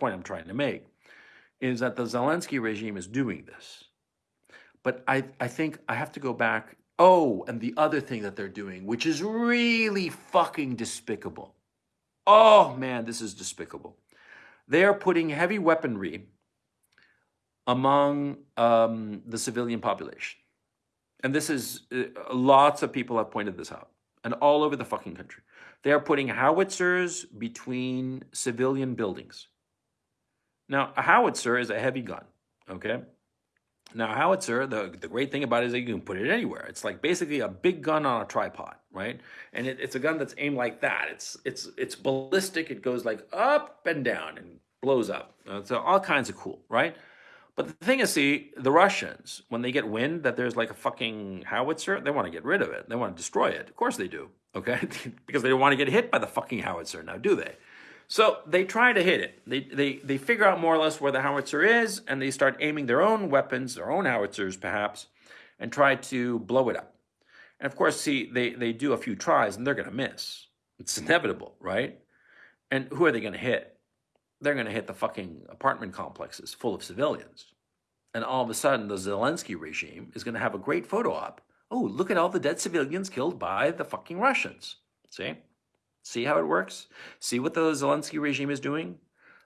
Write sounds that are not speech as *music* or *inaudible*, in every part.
point I'm trying to make is that the Zelensky regime is doing this. But I, I think I have to go back. Oh, and the other thing that they're doing, which is really fucking despicable. Oh man, this is despicable. They are putting heavy weaponry among um, the civilian population. And this is, uh, lots of people have pointed this out, and all over the fucking country. They are putting howitzers between civilian buildings. Now, a howitzer is a heavy gun, okay? Now, a howitzer, the, the great thing about it is that you can put it anywhere. It's like basically a big gun on a tripod, right? And it, it's a gun that's aimed like that. It's, it's, it's ballistic. It goes like up and down and blows up. Uh, so all kinds of cool, right? But the thing is, see, the Russians, when they get wind that there's like a fucking howitzer, they want to get rid of it. They want to destroy it. Of course they do, okay? *laughs* because they don't want to get hit by the fucking howitzer now, do they? So they try to hit it. They, they, they figure out more or less where the howitzer is, and they start aiming their own weapons, their own howitzers perhaps, and try to blow it up. And of course, see, they, they do a few tries, and they're going to miss. It's inevitable, right? And who are they going to hit? They're going to hit the fucking apartment complexes full of civilians. And all of a sudden, the Zelensky regime is going to have a great photo op. Oh, look at all the dead civilians killed by the fucking Russians. See? See how it works? See what the Zelensky regime is doing?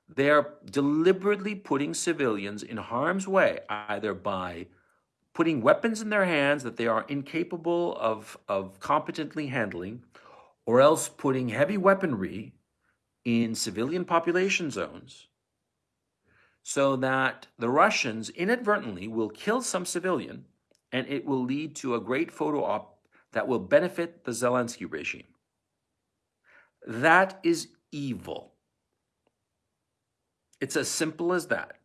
They are deliberately putting civilians in harm's way, either by putting weapons in their hands that they are incapable of, of competently handling, or else putting heavy weaponry in civilian population zones so that the Russians inadvertently will kill some civilian and it will lead to a great photo op that will benefit the Zelensky regime. That is evil. It's as simple as that.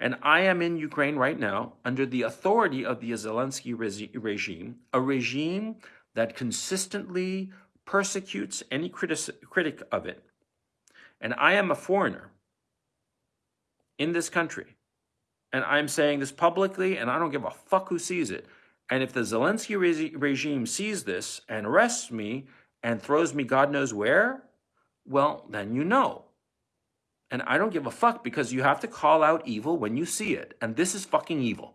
And I am in Ukraine right now under the authority of the Zelensky regime, a regime that consistently persecutes any critic of it. And I am a foreigner in this country. And I'm saying this publicly, and I don't give a fuck who sees it. And if the Zelensky regime sees this and arrests me and throws me God knows where, well, then you know. And I don't give a fuck because you have to call out evil when you see it. And this is fucking evil.